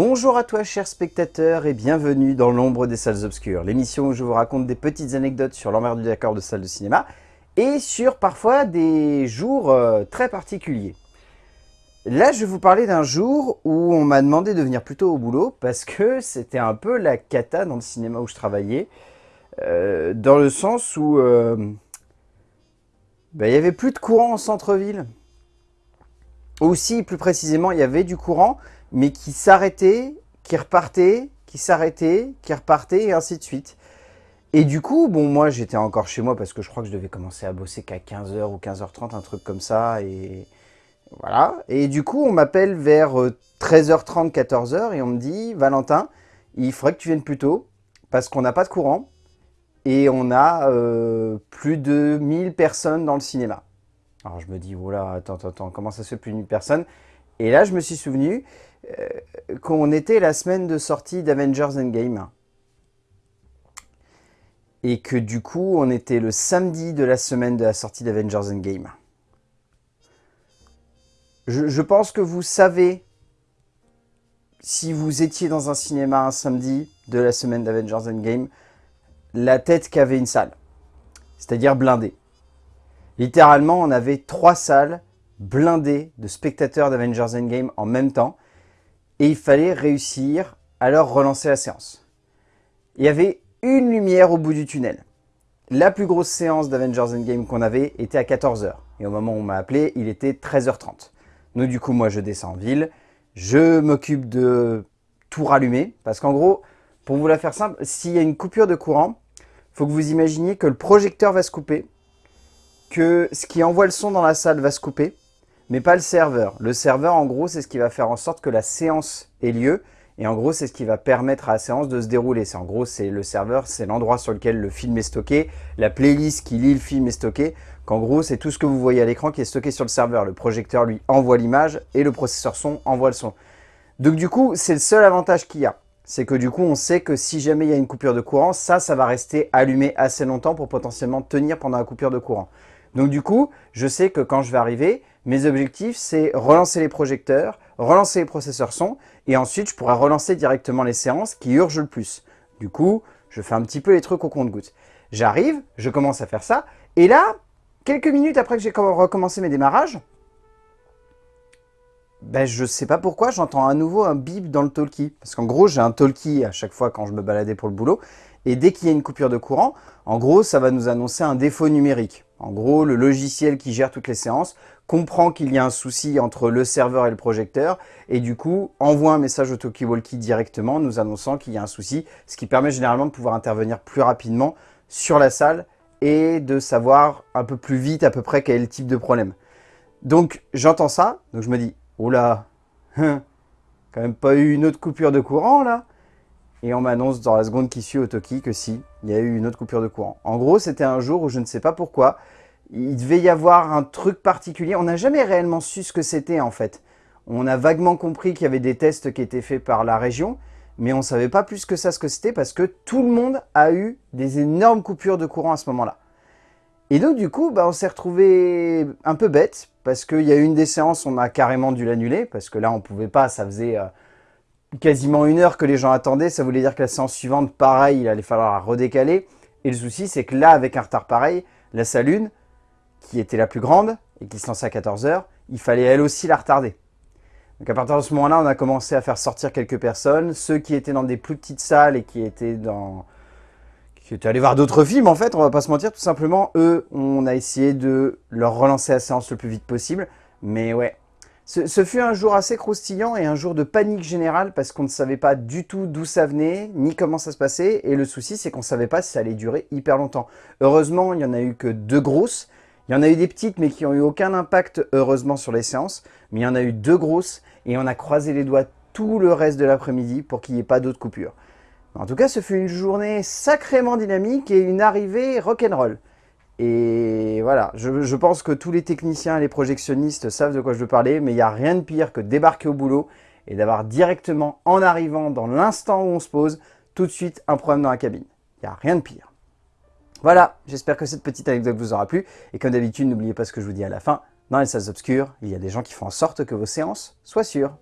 Bonjour à toi chers spectateurs et bienvenue dans l'ombre des salles obscures, l'émission où je vous raconte des petites anecdotes sur l'envers du décor de salles de cinéma et sur parfois des jours euh, très particuliers. Là je vais vous parler d'un jour où on m'a demandé de venir plutôt au boulot parce que c'était un peu la cata dans le cinéma où je travaillais, euh, dans le sens où euh, ben, il n'y avait plus de courant en centre-ville. Aussi, plus précisément, il y avait du courant, mais qui s'arrêtait, qui repartait, qui s'arrêtait, qui repartait, et ainsi de suite. Et du coup, bon, moi, j'étais encore chez moi parce que je crois que je devais commencer à bosser qu'à 15h ou 15h30, un truc comme ça, et voilà. Et du coup, on m'appelle vers 13h30, euh, 14h, et on me dit, Valentin, il faudrait que tu viennes plus tôt, parce qu'on n'a pas de courant, et on a euh, plus de 1000 personnes dans le cinéma. Alors je me dis, voilà, attends, attends, attends, comment ça se fait plus de 1000 personnes? Et là, je me suis souvenu euh, qu'on était la semaine de sortie d'Avengers Endgame. Et que du coup, on était le samedi de la semaine de la sortie d'Avengers Endgame. Je, je pense que vous savez, si vous étiez dans un cinéma un samedi de la semaine d'Avengers Endgame, la tête qu'avait une salle, c'est-à-dire blindée. Littéralement, on avait trois salles blindées de spectateurs d'Avengers Endgame en même temps, et il fallait réussir à leur relancer la séance. Il y avait une lumière au bout du tunnel. La plus grosse séance d'Avengers Endgame qu'on avait était à 14h, et au moment où on m'a appelé, il était 13h30. Donc du coup, moi, je descends en ville, je m'occupe de tout rallumer, parce qu'en gros, pour vous la faire simple, s'il y a une coupure de courant, faut que vous imaginiez que le projecteur va se couper, que ce qui envoie le son dans la salle va se couper, mais pas le serveur. Le serveur, en gros, c'est ce qui va faire en sorte que la séance ait lieu, et en gros, c'est ce qui va permettre à la séance de se dérouler. C'est En gros, c'est le serveur, c'est l'endroit sur lequel le film est stocké, la playlist qui lit le film est stockée, qu'en gros, c'est tout ce que vous voyez à l'écran qui est stocké sur le serveur. Le projecteur, lui, envoie l'image, et le processeur son envoie le son. Donc du coup, c'est le seul avantage qu'il y a c'est que du coup, on sait que si jamais il y a une coupure de courant, ça, ça va rester allumé assez longtemps pour potentiellement tenir pendant la coupure de courant. Donc du coup, je sais que quand je vais arriver, mes objectifs, c'est relancer les projecteurs, relancer les processeurs son, et ensuite, je pourrai relancer directement les séances qui urgent le plus. Du coup, je fais un petit peu les trucs au compte-gouttes. J'arrive, je commence à faire ça, et là, quelques minutes après que j'ai recommencé mes démarrages, ben, je sais pas pourquoi, j'entends à nouveau un bip dans le talkie. Parce qu'en gros, j'ai un talkie à chaque fois quand je me baladais pour le boulot. Et dès qu'il y a une coupure de courant, en gros, ça va nous annoncer un défaut numérique. En gros, le logiciel qui gère toutes les séances comprend qu'il y a un souci entre le serveur et le projecteur et du coup envoie un message au talkie-walkie directement nous annonçant qu'il y a un souci, ce qui permet généralement de pouvoir intervenir plus rapidement sur la salle et de savoir un peu plus vite à peu près quel type de problème. Donc j'entends ça, donc je me dis Oula, hein, quand même pas eu une autre coupure de courant là Et on m'annonce dans la seconde qui suit au Toki que si, il y a eu une autre coupure de courant. En gros, c'était un jour où je ne sais pas pourquoi, il devait y avoir un truc particulier. On n'a jamais réellement su ce que c'était en fait. On a vaguement compris qu'il y avait des tests qui étaient faits par la région, mais on ne savait pas plus que ça ce que c'était parce que tout le monde a eu des énormes coupures de courant à ce moment-là. Et donc du coup, bah, on s'est retrouvé un peu bête, parce qu'il y a eu une des séances, on a carrément dû l'annuler, parce que là on pouvait pas, ça faisait euh, quasiment une heure que les gens attendaient, ça voulait dire que la séance suivante, pareil, il allait falloir la redécaler. Et le souci, c'est que là, avec un retard pareil, la salle 1, qui était la plus grande, et qui se lançait à 14h, il fallait elle aussi la retarder. Donc à partir de ce moment-là, on a commencé à faire sortir quelques personnes, ceux qui étaient dans des plus petites salles et qui étaient dans qui étaient allés voir d'autres films en fait, on va pas se mentir, tout simplement, eux, on a essayé de leur relancer la séance le plus vite possible, mais ouais. Ce, fut un jour assez croustillant et un jour de panique générale parce qu'on ne savait pas du tout d'où ça venait, ni comment ça se passait, et le souci c'est qu'on savait pas si ça allait durer hyper longtemps. Heureusement, il y en a eu que deux grosses, il y en a eu des petites mais qui ont eu aucun impact heureusement sur les séances, mais il y en a eu deux grosses et on a croisé les doigts tout le reste de l'après-midi pour qu'il n'y ait pas d'autres coupures. En tout cas, ce fut une journée sacrément dynamique et une arrivée rock'n'roll. Et voilà, je, pense que tous les techniciens et les projectionnistes savent de quoi je veux parler, mais il n'y a rien de pire que débarquer au boulot et d'avoir directement, en arrivant dans l'instant où on se pose, tout de suite un problème dans la cabine. Il n'y a rien de pire. Voilà, j'espère que cette petite anecdote vous aura plu. Et comme d'habitude, n'oubliez pas ce que je vous dis à la fin. Dans les salles obscures, il y a des gens qui font en sorte que vos séances soient sûres.